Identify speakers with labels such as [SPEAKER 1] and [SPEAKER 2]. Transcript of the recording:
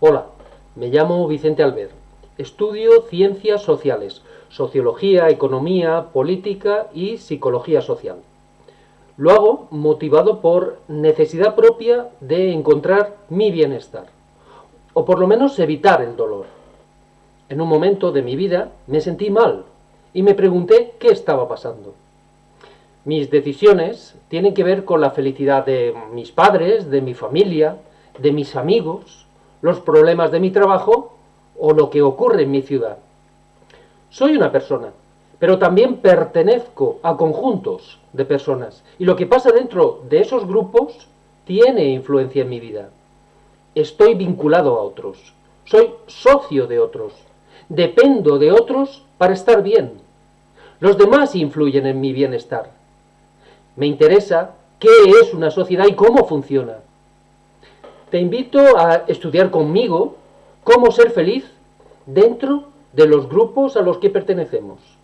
[SPEAKER 1] Hola, me llamo Vicente Albert. Estudio Ciencias Sociales, Sociología, Economía, Política y Psicología Social. Lo hago motivado por necesidad propia de encontrar mi bienestar, o por lo menos evitar el dolor. En un momento de mi vida me sentí mal y me pregunté qué estaba pasando. Mis decisiones tienen que ver con la felicidad de mis padres, de mi familia, de mis amigos, los problemas de mi trabajo o lo que ocurre en mi ciudad. Soy una persona, pero también pertenezco a conjuntos de personas y lo que pasa dentro de esos grupos tiene influencia en mi vida. Estoy vinculado a otros, soy socio de otros, dependo de otros para estar bien. Los demás influyen en mi bienestar. Me interesa qué es una sociedad y cómo funciona. Te invito a estudiar conmigo cómo ser feliz dentro de los grupos a los que pertenecemos.